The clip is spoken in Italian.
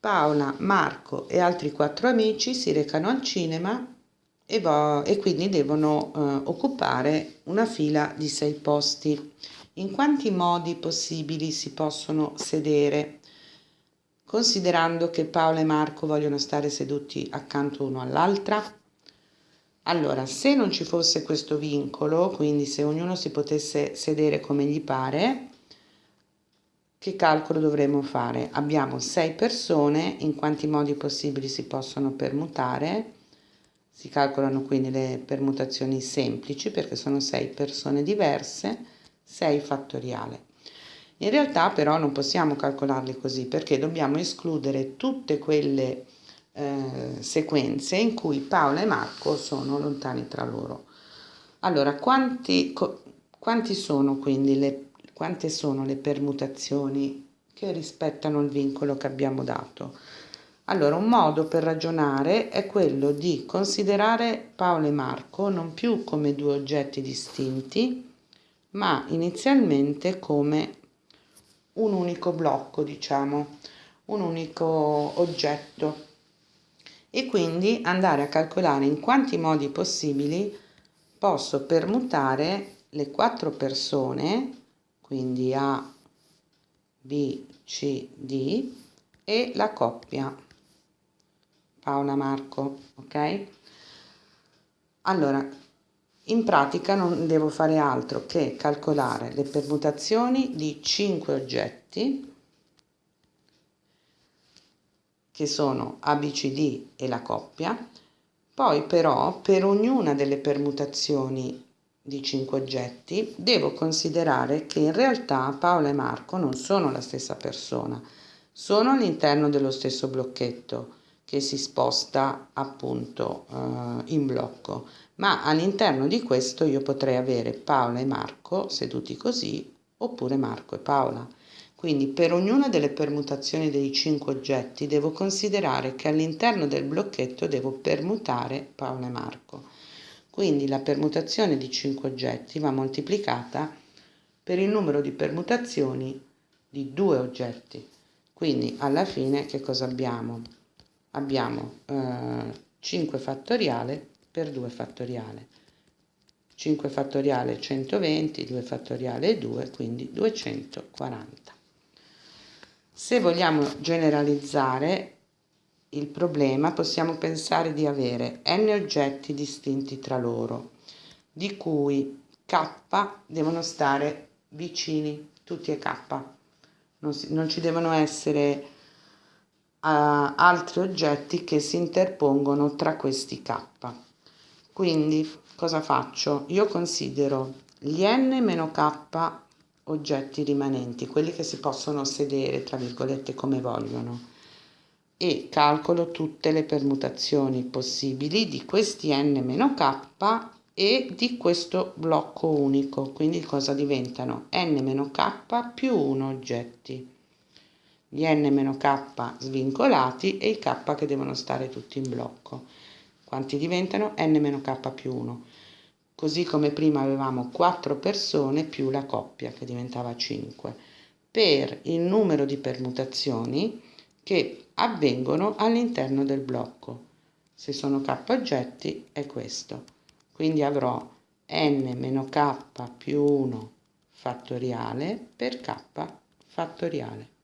Paola, Marco e altri quattro amici si recano al cinema e, e quindi devono eh, occupare una fila di sei posti. In quanti modi possibili si possono sedere? Considerando che Paola e Marco vogliono stare seduti accanto uno all'altra? Allora, se non ci fosse questo vincolo, quindi se ognuno si potesse sedere come gli pare, che calcolo dovremmo fare? Abbiamo sei persone, in quanti modi possibili si possono permutare? Si calcolano quindi le permutazioni semplici perché sono sei persone diverse, 6 fattoriale. In realtà però non possiamo calcolarli così perché dobbiamo escludere tutte quelle eh, sequenze in cui Paola e Marco sono lontani tra loro. Allora, quanti, quanti sono quindi le quante sono le permutazioni che rispettano il vincolo che abbiamo dato. Allora, un modo per ragionare è quello di considerare Paolo e Marco non più come due oggetti distinti, ma inizialmente come un unico blocco, diciamo, un unico oggetto e quindi andare a calcolare in quanti modi possibili posso permutare le quattro persone quindi A, B, C, D e la coppia Paola Marco, ok? Allora, in pratica non devo fare altro che calcolare le permutazioni di 5 oggetti che sono ABCD e la coppia, poi però per ognuna delle permutazioni di cinque oggetti, devo considerare che in realtà Paola e Marco non sono la stessa persona, sono all'interno dello stesso blocchetto che si sposta appunto eh, in blocco, ma all'interno di questo io potrei avere Paola e Marco seduti così oppure Marco e Paola. Quindi per ognuna delle permutazioni dei cinque oggetti devo considerare che all'interno del blocchetto devo permutare Paola e Marco. Quindi la permutazione di 5 oggetti va moltiplicata per il numero di permutazioni di due oggetti. Quindi alla fine che cosa abbiamo? Abbiamo eh, 5 fattoriale per 2 fattoriale. 5 fattoriale 120, 2 fattoriale 2, quindi 240. Se vogliamo generalizzare, il problema possiamo pensare di avere n oggetti distinti tra loro, di cui k devono stare vicini, tutti a k. Non, si, non ci devono essere uh, altri oggetti che si interpongono tra questi k. Quindi cosa faccio? Io considero gli n meno k oggetti rimanenti, quelli che si possono sedere, tra virgolette, come vogliono e calcolo tutte le permutazioni possibili di questi n-k e di questo blocco unico, quindi cosa diventano n-k più 1 oggetti, gli n-k svincolati e i k che devono stare tutti in blocco. Quanti diventano? n-k più 1. Così come prima avevamo 4 persone più la coppia che diventava 5. Per il numero di permutazioni che avvengono all'interno del blocco. Se sono k oggetti è questo. Quindi avrò n meno k più 1 fattoriale per k fattoriale.